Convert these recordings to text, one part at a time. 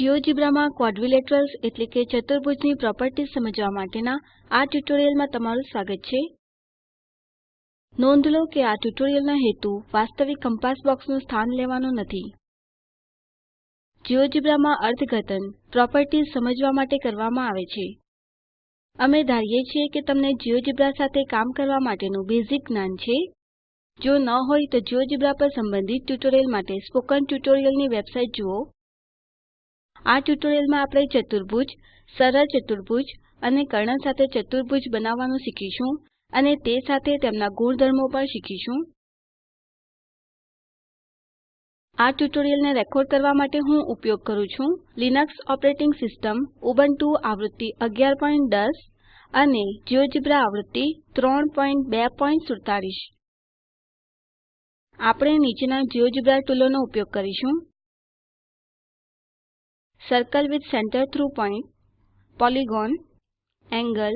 GeoGebra માં એટલે કે ચતુર્ભુજની પ્રોપર્ટીઝ સમજવા માટેના આ ટ્યુટોરીયલમાં તમારું સ્વાગત છે. નોંધ લો કે આ ટ્યુટોરીયલનો હેતુ વાસ્તવિક કંપાસ બોક્સનું સ્થાન લેવાનો નથી. જિયોજેબ્રા માં અર્થઘટન, પ્રોપર્ટીઝ સમજવા માટે કરવામાં આવે છે. અમે ધારીએ છીએ કે તમને જિયોજેબ્રા સાથે કામ કરવા માટેનું બેઝિક જ્ઞાન છે. જો ન હોય તો જિયોજેબ્રા પર સંબંધિત ટ્યુટોરીયલ માટે સ્પોકન ટ્યુટોરીયલની વેબસાઇટ જુઓ. આ ટ્યુટોરીયલમાં આપણે ચતુર્ભુજ, સરળ ચતુર્ભુજ અને કર્ણ સાથે ચતુર્ભુજ બનાવવાનું શીખીશું અને તે સાથે તેમના ગુણધર્મો પણ શીખીશું. આ ટ્યુટોરીયલને રેકોર્ડ કરવા માટે હું ઉપયોગ કરું છું લિનક્સ ઓપરેટિંગ સિસ્ટમ, ઉબુન્ટુ આવૃત્તિ 1110 અને જિયોજેબ્રા આવૃત્તિ 3247 આપણે નીચેના જિયોજેબ્રા ટુલોનો ઉપયોગ કરીશું. Circle with centre through point polygon angle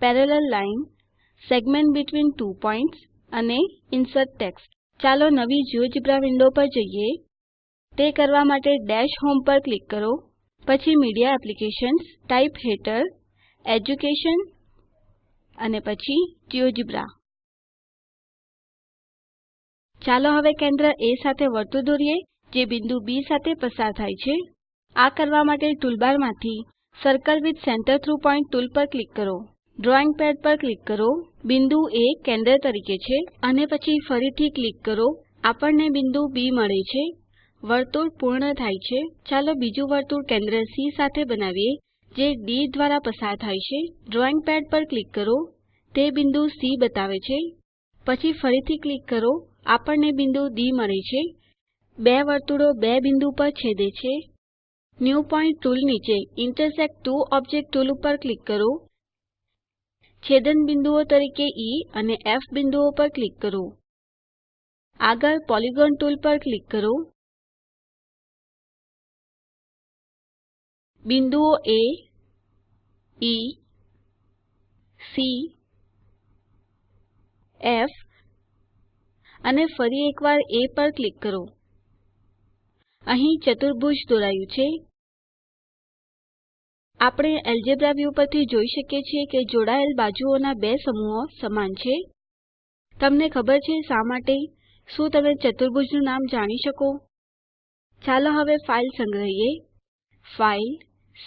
parallel line segment between two points અને insert text. ચાલો નવી GeoGebra વિન્ડો પર જઈએ તે કરવા માટે ડેશ હોમ પર ક્લિક કરો પછી મીડિયા એપ્લિકેશન્સ ટાઇપ હેઠળ એજ્યુકેશન અને પછી GeoGebra. ચાલો હવે કેન્દ્ર એ સાથે વર્તુળ દોરીએ, જે બિંદુ બી સાથે પસાર થાય છે આ કરવા માટે ટૂલબારમાંથી circle with center through point tool પર ક્લિક કરો. ડ્રોઈંગ પેડ પર ક્લિક કરો. બિંદુ એ કેન્દ્ર તરીકે છે અને પછી ફરીથી ક્લિક કરો. આપણને બિંદુ બી મળે છે. વર્તુળ પૂર્ણ થાય છે. ચાલો બીજું વર્તુળ કેન્દ્ર સી સાથે બનાવીએ, જે ડી દ્વારા પસાર થાય છે. ડ્રોઈંગ પેડ પર ક્લિક કરો. તે બિંદુ સી બતાવે છે. પછી ફરીથી ક્લિક કરો. આપણને બિંદુ ડી મળે છે. બે વર્તુળો બે બિંદુ પર છેદે છે. ન્યૂ પોઇન્ટ ટુલ નીચે ઇન્ટરસેક્ટ ત્વો ઓબ્જેક્ટ ટુલ ઉપર ક્લિક કરો. છેદન બિંદુઓ તરીકે ઇ અને એફ બિંદુઓ પર ક્લિક કરો. આગળ પોલિગોન ટુલ પર ક્લિક કરો. બિંદુઓ એ ઇ સી એફ અને ફરી એકવાર એ પર ક્લિક કરો. અહીં ચતુર્ભુજ દોરાયું છે. આપણે એલ્જેબ્રા વ્યૂ પરથી જોઈ શકીએ છીએ કે જોડાયેલ બાજુઓના બે સમૂહો સમાન છે. તમને ખબર છે શા માટે? શું તમે ચતુર્ભુજનું નામ જાણી શકો? ચાલો હવે ફાઇલ સંગ્રહીએ. ફાઇલ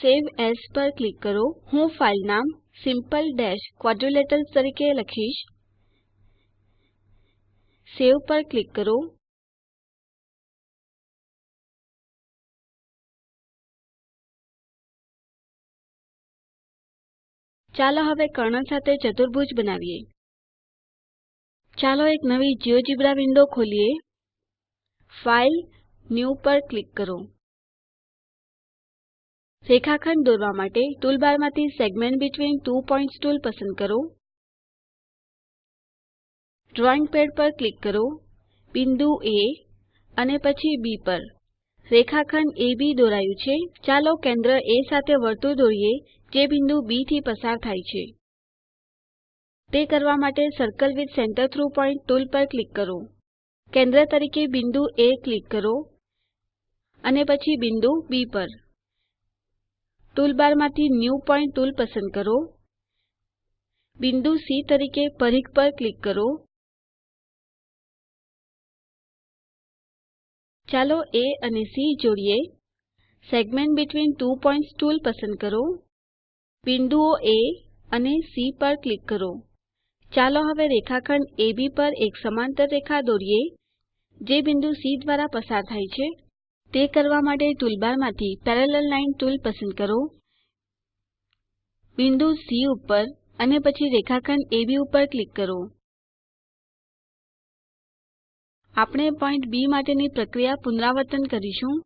સેવ એએસ પર ક્લિક કરો. હું ફાઇલ નામ simple ક્વાડ્રિલેટરલ્સ તરીકે લખીશ. સેવ પર ક્લિક કરો. ચાલો હવે કર્ણ સાથે ચતુર્ભુજ બનાવીએ. ચાલો એક નવી જિયોજેબ્રા વિન્ડો ખોલીએ. ફાઇલ ન્યૂ પર ક્લિક કરો. રેખાખંડ દોરવા માટે ટૂલબારમાંથી segment between two points tool પસંદ કરો. ડ્રોઈંગ પેડ પર ક્લિક કરો. બિંદુ એ અને પછી બી પર. રેખાખંડ અબ દોરાયું છે. ચાલો કેન્દ્ર એ સાથે વર્તુળ દોરીએ. જે બિંદુ બી થી પસાર થાય છે. તે કરવા માટે circle with centre through point tool પર ક્લિક કરો. કેન્દ્ર તરીકે બિંદુ એ ક્લિક કરો અને પછી બિંદુ બી પર. ટૂલબારમાંથી ન્યૂ પોઇન્ટ ટૂલ પસંદ કરો. બિંદુ સી તરીકે પરિઘ પર ક્લિક કરો. ચાલો એ અને સી જોડીએ. Segment between two points tool પસંદ કરો. બિંદુઓ એ અને સી પર ક્લિક કરો. ચાલો હવે રેખાખંડ AB પર એક સમાંતર રેખા દોરીએ. જે બિંદુ સી દ્વારા પસાર થાય છે, તે કરવા માટે ટૂલબારમાંથી પેરેલલ લાઇન ટૂલ પસંદ કરો. બિંદુ સી ઉપર અને પછી રેખાખંડ AB ઉપર ક્લિક કરો. આપણે પોઈન્ટ બી માટેની પ્રક્રિયા પુનરાવર્તન કરીશું.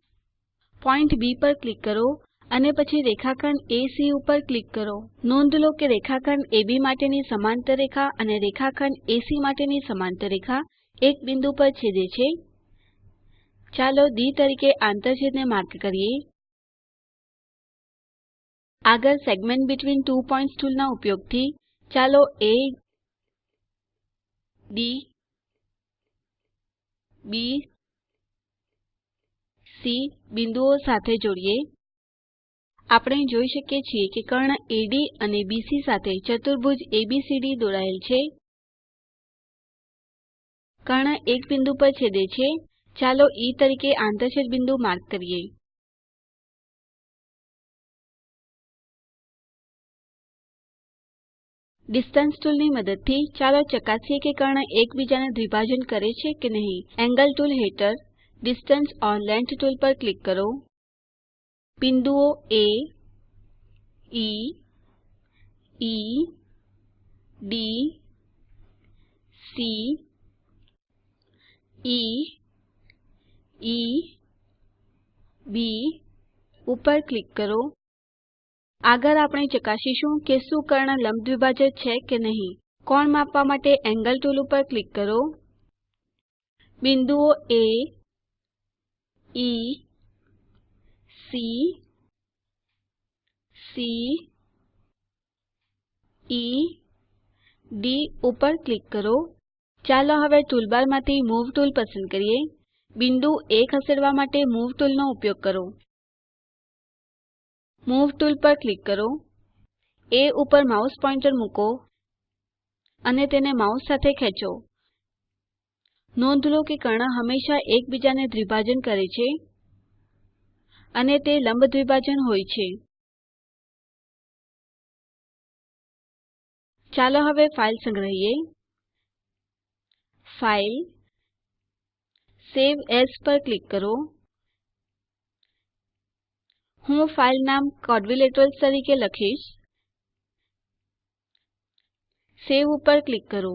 પોઈન્ટ બી પર ક્લિક કરો. અને પછી રેખાખંડ એસી ઉપર ક્લિક કરો. નોંધ લો કે રેખાખંડ AB માટેની સમાંતર રેખા અને રેખાખંડ એસી માટેની સમાંતર રેખા એક બિંદુ પર છેદે છે. ચાલો ડી તરીકે આંતરછેદને માર્ક કરીએ. આગળ સેગમેન્ટ બીટવીન ટુ પોઇન્ટ્સ ટૂલના ઉપયોગથી ચાલો એ ડી બી સી બિંદુઓ સાથે જોડીએ. આપણે જોઈ શકીએ છીએ કે કર્ણ AD અને BC સાથે ચતુર્ભુજ એબીસીડી દોરાયેલ છે. કર્ણ એક બિંદુ પર છેદે છે. ચાલો ઇ તરીકે આંતરછેદ બિંદુ માર્ક કરીએ. ડિસ્ટન્સ ટૂલની મદદથી ચાલો ચકાસીએ કે કર્ણ એકબીજાને દ્વિભાજન કરે છે કે નહીં. એન્ગલ ટૂલ હેઠળ ડિસ્ટન્સ ઓર લેંગ્થ ટૂલ પર ક્લિક કરો. બિંદુઓ A, e e, D, C, ઇ ઇ, બી. ઉપર ક્લિક કરો. આગળ આપણે ચકાસીશું કે શું કર્ણ લંબ દ્વિભાજક છે કે નહીં. કોણ માપવા માટે એંગલ ટુલ ઉપર ક્લિક કરો. બિંદુઓ A, E C C E D ઉપર ક્લિક કરો. ચાલો હવે ટૂલબારમાંથી મૂવ ટૂલ પસંદ કરીએ. બિંદુ A ખસેડવા માટે મૂવ ટૂલનો ઉપયોગ કરો. મૂવ ટૂલ પર ક્લિક કરો. એ ઉપર માઉસ પોઇન્ટર મૂકો અને તેને માઉસ સાથે ખેંચો. નોંધ લો કે કર્ણ હંમેશા એકબીજાને દ્વિભાજન કરે છે. અને તે લંબ દ્વિભાજન હોય છે. ચાલો હવે ફાઇલ સંગ્રહીએ. ફાઇલ સેવ એએસ પર ક્લિક કરો. હું ફાઇલ નામ ક્વાડ્રિલેટરલ્સ તરીકે લખીશ. સેવ ઉપર ક્લિક કરો.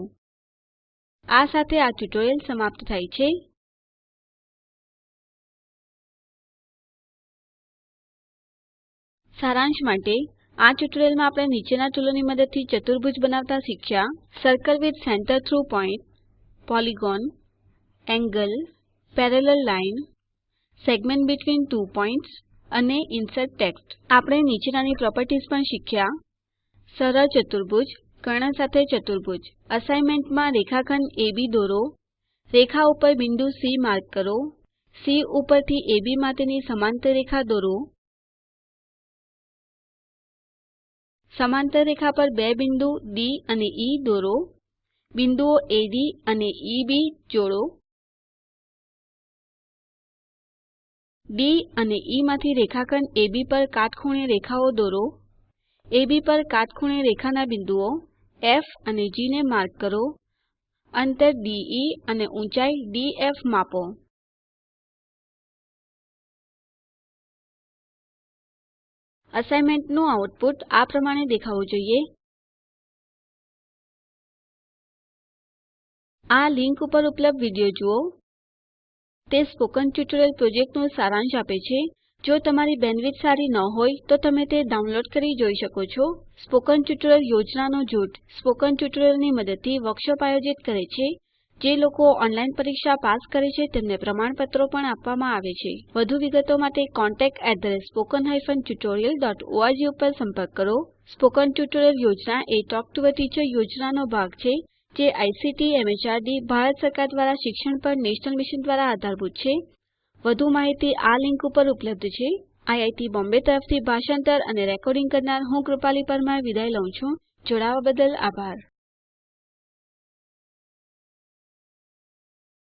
આ સાથે આ ટ્યુટોરીયલ સમાપ્ત થાય છે. સારાંશ માટે આ ટ્યુટોરીયલમાં આપણે નીચેના ટૂલોની મદદથી ચતુર્ભુજ બનાવતા શીખ્યા circle with centre through point, polygon, angle, parallel line, segment between two points અને ઇન્સર્ટ ટેક્સ્ટ. આપણે નીચેનાની પ્રોપર્ટીઝ પણ શીખ્યા. સરળ ચતુર્ભુજ, કર્ણ સાથે ચતુર્ભુજ. અસાઇનમેન્ટમાં રેખાખંડ AB દોરો. રેખા ઉપર બિંદુ સી માર્ક કરો. સી ઉપરથી AB માટેની સમાંતર રેખા દોરો. સમાંતર રેખા પર બે બિંદુ ડી અને ઇ દોરો. બિંદુઓ AD અને EB જોડો. ડી અને E માંથી રેખાખંડ AB પર કાટખૂણે રેખાઓ દોરો. AB પર કાટખૂણે રેખાના બિંદુઓ F અને G ને માર્ક કરો. અંતર DE અને ઊંચાઈ DF માપો. અસાઇનમેન્ટનું આઉટપુટ આ પ્રમાણે દેખાવું જોઈએ. આ લિંક ઉપર ઉપલબ્ધ વીડિયો જુઓ. તે સ્પોકન ટ્યુટોરિયલ પ્રોજેક્ટનો સારાંશ આપે છે. જો તમારી બેન્ડવિડ્થ સારી ન હોય, તો તમે તે ડાઉનલોડ કરી જોઈ શકો છો. સ્પોકન ટ્યુટોરિયલ યોજનાનો જૂથ સ્પોકન ટ્યુટોરિયલની મદદથી વર્કશોપ આયોજિત કરે છે. જે લોકો ઓનલાઈન પરીક્ષા પાસ કરે છે, તેમને પ્રમાણપત્રો પણ આપવામાં આવે છે. વધુ વિગતો માટે contactspoken tutorialorg ઉપર સંપર્ક કરો. સ્પોકન ટ્યુટોરિયલ યોજના A talk to a teacher યોજનાનો ભાગ છે, જે આઇસીટી એમએચઆરડી ભારત સરકાર દ્વારા શિક્ષણ પર નેશનલ મિશન દ્વારા આધારભૂત છે. વધુ માહિતી આ લિંક ઉપર ઉપલબ્ધ છે. આઈઆઈટી બોમ્બે તરફથી ભાષાંતર અને રેકોર્ડિંગ કરનાર હું કૃપાલી પરમાર વિદાય લઉં છું. જોડાવા બદલ આભાર.